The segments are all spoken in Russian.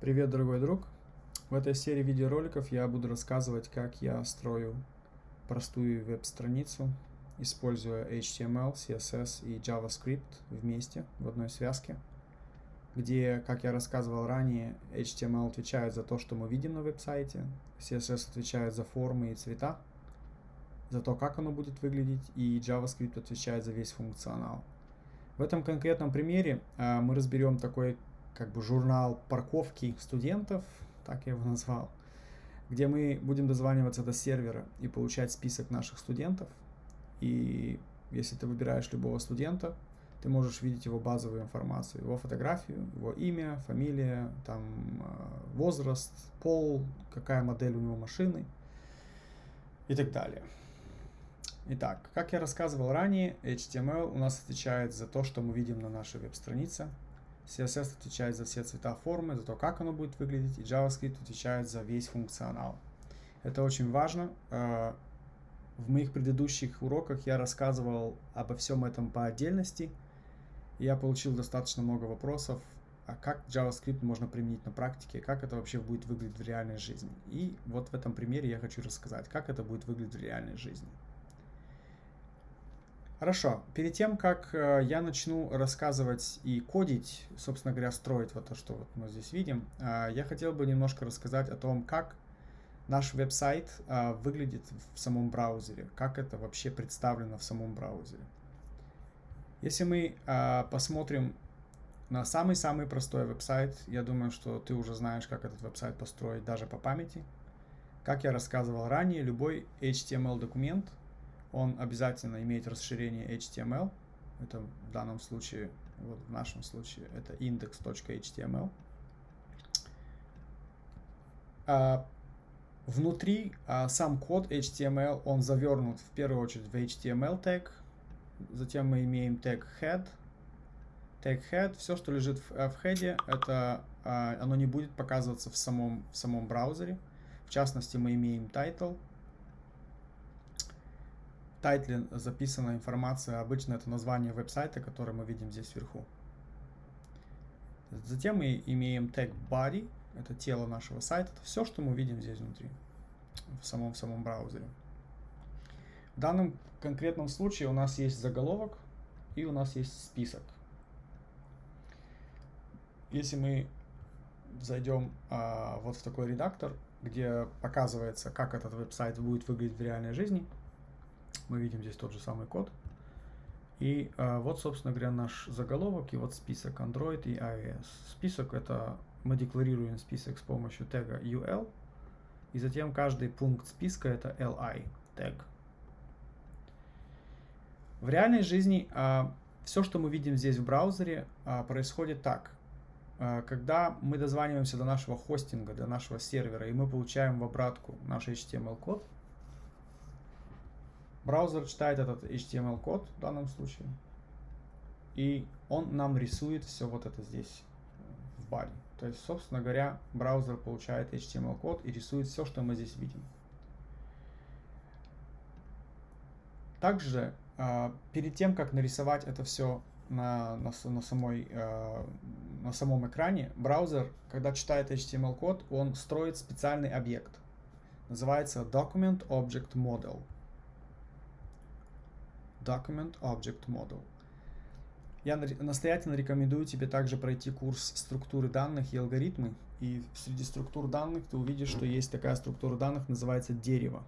Привет, дорогой друг! В этой серии видеороликов я буду рассказывать, как я строю простую веб-страницу, используя HTML, CSS и JavaScript вместе в одной связке, где, как я рассказывал ранее, HTML отвечает за то, что мы видим на веб-сайте, CSS отвечает за формы и цвета, за то, как оно будет выглядеть, и JavaScript отвечает за весь функционал. В этом конкретном примере э, мы разберем такой как бы журнал парковки студентов, так я его назвал, где мы будем дозваниваться до сервера и получать список наших студентов. И если ты выбираешь любого студента, ты можешь видеть его базовую информацию, его фотографию, его имя, фамилия, там, э, возраст, пол, какая модель у него машины и так далее. Итак, как я рассказывал ранее, HTML у нас отвечает за то, что мы видим на нашей веб-странице, CSS отвечает за все цвета формы, за то, как оно будет выглядеть, и JavaScript отвечает за весь функционал. Это очень важно. Э, в моих предыдущих уроках я рассказывал обо всем этом по отдельности. Я получил достаточно много вопросов, а как JavaScript можно применить на практике, как это вообще будет выглядеть в реальной жизни. И вот в этом примере я хочу рассказать, как это будет выглядеть в реальной жизни. Хорошо, перед тем, как э, я начну рассказывать и кодить, собственно говоря, строить вот то, что вот мы здесь видим, э, я хотел бы немножко рассказать о том, как наш веб-сайт э, выглядит в самом браузере, как это вообще представлено в самом браузере. Если мы посмотрим на самый-самый простой веб-сайт, я думаю, что ты уже знаешь, как этот веб-сайт построить даже по памяти. Как я рассказывал ранее, любой HTML-документ – он обязательно имеет расширение HTML. Это в данном случае, вот в нашем случае, это index.html. А внутри а, сам код HTML, он завернут в первую очередь в HTML тег. Затем мы имеем тег head. Тег head, все, что лежит в, в head, это а, оно не будет показываться в самом, в самом браузере. В частности, мы имеем title, тайтле записана информация, обычно это название веб-сайта, который мы видим здесь вверху. Затем мы имеем тег body, это тело нашего сайта, это все, что мы видим здесь внутри, в самом, в самом браузере. В данном конкретном случае у нас есть заголовок и у нас есть список. Если мы зайдем а, вот в такой редактор, где показывается, как этот веб-сайт будет выглядеть в реальной жизни, мы видим здесь тот же самый код. И а, вот, собственно говоря, наш заголовок и вот список Android и iOS. Список это мы декларируем список с помощью тега UL. И затем каждый пункт списка это li тег. В реальной жизни а, все, что мы видим здесь в браузере, а, происходит так. Когда мы дозваниваемся до нашего хостинга, до нашего сервера, и мы получаем в обратку наш HTML-код, Браузер читает этот HTML-код в данном случае, и он нам рисует все вот это здесь в баре. То есть, собственно говоря, браузер получает HTML-код и рисует все, что мы здесь видим. Также, э, перед тем, как нарисовать это все на, на, на, самой, э, на самом экране, браузер, когда читает HTML-код, он строит специальный объект. Называется Document Object Model. Document Object Model. Я настоятельно рекомендую тебе также пройти курс структуры данных и алгоритмы. И среди структур данных ты увидишь, что есть такая структура данных, называется дерево.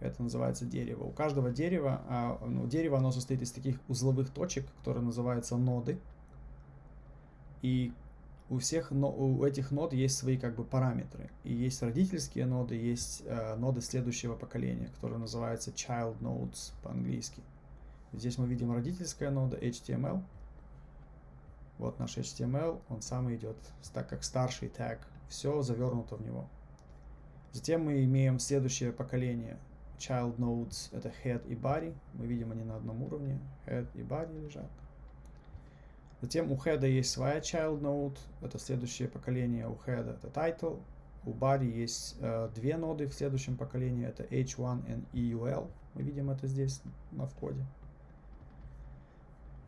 Это называется дерево. У каждого дерева, а, ну, дерево оно состоит из таких узловых точек, которые называются ноды. И у всех но, у этих нод есть свои как бы параметры. И есть родительские ноды, есть э, ноды следующего поколения, которые называются child nodes по-английски. Здесь мы видим родительская нода HTML. Вот наш HTML, он сам идет так как старший тег. Все завернуто в него. Затем мы имеем следующее поколение. Child nodes это head и body. Мы видим они на одном уровне. Head и body лежат. Затем у head есть своя child node, это следующее поколение у head это title. У body есть э, две ноды в следующем поколении, это h1 и eul. Мы видим это здесь на входе.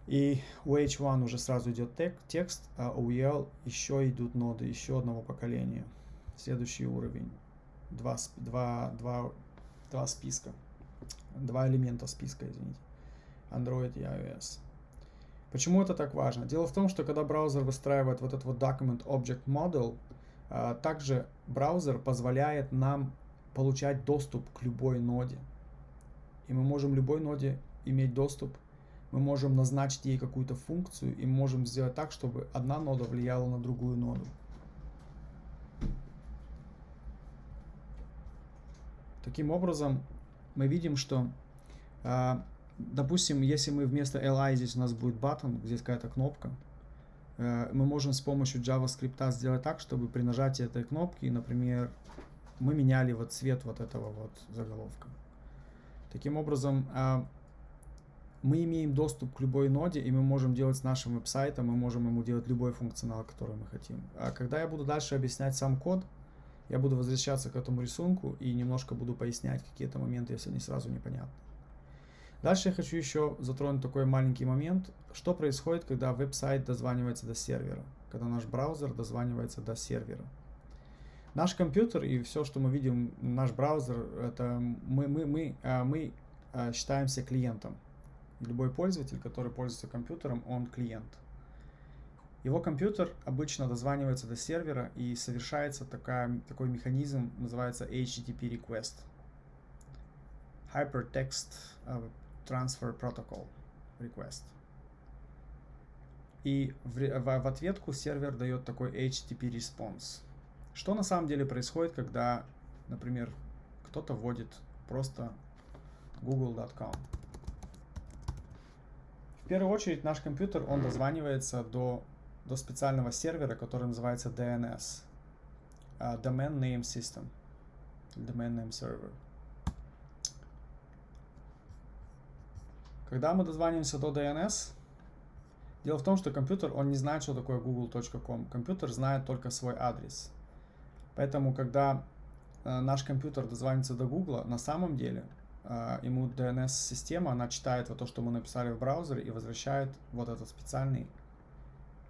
И у H1 уже сразу идет текст, а у EL еще идут ноды еще одного поколения. Следующий уровень. Два, два, два, два списка. Два элемента списка, извините. Android и iOS. Почему это так важно? Дело в том, что когда браузер выстраивает вот этот вот Document Object Model, а, также браузер позволяет нам получать доступ к любой ноде. И мы можем любой ноде иметь доступ мы можем назначить ей какую-то функцию и можем сделать так, чтобы одна нода влияла на другую ноду. Таким образом, мы видим, что, э, допустим, если мы вместо li здесь у нас будет button, здесь какая-то кнопка, э, мы можем с помощью JavaScript сделать так, чтобы при нажатии этой кнопки, например, мы меняли вот цвет вот этого вот заголовка. Таким образом, э, мы имеем доступ к любой ноде, и мы можем делать с нашим веб-сайтом, мы можем ему делать любой функционал, который мы хотим. А когда я буду дальше объяснять сам код, я буду возвращаться к этому рисунку и немножко буду пояснять какие-то моменты, если они сразу непонятны. Дальше я хочу еще затронуть такой маленький момент, что происходит, когда веб-сайт дозванивается до сервера, когда наш браузер дозванивается до сервера. Наш компьютер и все, что мы видим, наш браузер, это мы, мы, мы, а, мы а, считаемся клиентом. Любой пользователь, который пользуется компьютером, он клиент. Его компьютер обычно дозванивается до сервера и совершается такая, такой механизм, называется HTTP request. Hypertext uh, Transfer Protocol Request. И в, в, в ответку сервер дает такой HTTP response. Что на самом деле происходит, когда, например, кто-то вводит просто google.com. В первую очередь наш компьютер, он дозванивается до, до специального сервера, который называется DNS. Uh, Domain Name System. Domain Name Server. Когда мы дозваниваемся до DNS, дело в том, что компьютер, он не знает, что такое google.com. Компьютер знает только свой адрес. Поэтому, когда э, наш компьютер дозвонится до Google, на самом деле а, ему DNS-система, она читает вот то, что мы написали в браузере и возвращает вот этот специальный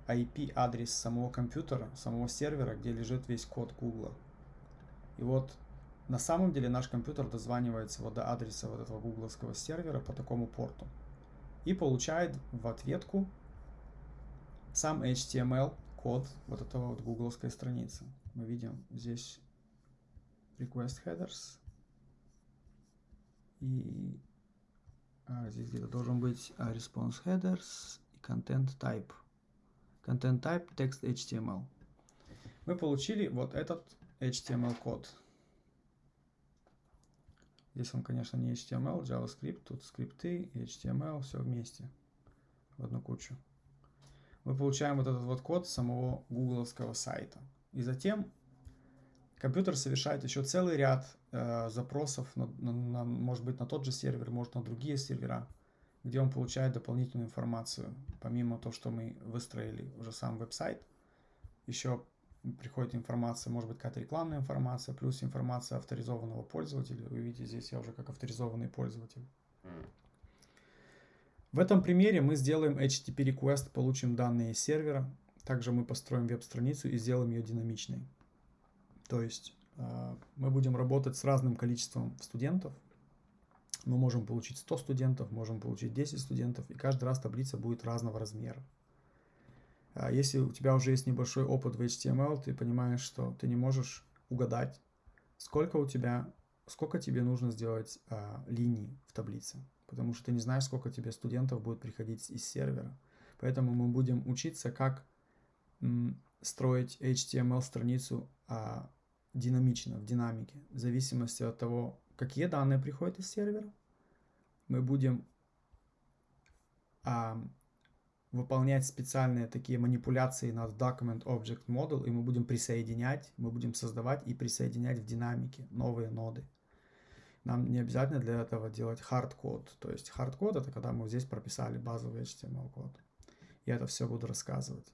IP-адрес самого компьютера, самого сервера, где лежит весь код Google. И вот на самом деле наш компьютер дозванивается вот до адреса вот этого гугловского сервера по такому порту и получает в ответку сам HTML код вот этого вот гугловской страницы. Мы видим здесь request headers, и а, здесь где-то должен быть а, response headers и content type. Content type text HTML. Мы получили вот этот HTML код. Здесь он, конечно, не HTML, JavaScript, тут скрипты HTML, все вместе, в одну кучу. Мы получаем вот этот вот код самого гугловского сайта. И затем Компьютер совершает еще целый ряд э, запросов, на, на, на, может быть, на тот же сервер, может, на другие сервера, где он получает дополнительную информацию. Помимо того, что мы выстроили уже сам веб-сайт, еще приходит информация, может быть, какая-то рекламная информация, плюс информация авторизованного пользователя. Вы видите, здесь я уже как авторизованный пользователь. В этом примере мы сделаем HTTP request, получим данные из сервера. Также мы построим веб-страницу и сделаем ее динамичной. То есть э, мы будем работать с разным количеством студентов. Мы можем получить 100 студентов, можем получить 10 студентов, и каждый раз таблица будет разного размера. А если у тебя уже есть небольшой опыт в HTML, ты понимаешь, что ты не можешь угадать, сколько у тебя, сколько тебе нужно сделать а, линий в таблице, потому что ты не знаешь, сколько тебе студентов будет приходить из сервера. Поэтому мы будем учиться, как м, строить HTML-страницу а, динамично, в динамике, в зависимости от того, какие данные приходят из сервера. Мы будем выполнять специальные такие манипуляции над Document Object Model, и мы будем присоединять, мы будем создавать и присоединять в динамике новые ноды. Нам не обязательно для этого делать hard-код. То есть hard-код это когда мы здесь прописали базовый HTML-код. Я это все буду рассказывать.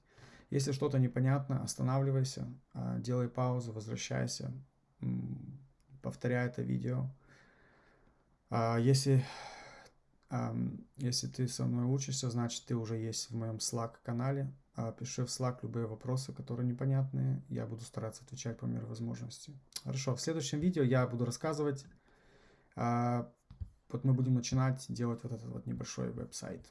Если что-то непонятно, останавливайся, а, делай паузу, возвращайся, повторяй это видео. А, если Если ты со мной учишься, значит ты уже есть в моем Slack канале. А, Пиши в Slack любые вопросы, которые непонятные. Я буду стараться отвечать по мере возможности. Хорошо, в следующем видео я буду рассказывать. а, Вот мы будем начинать делать вот этот вот небольшой веб-сайт.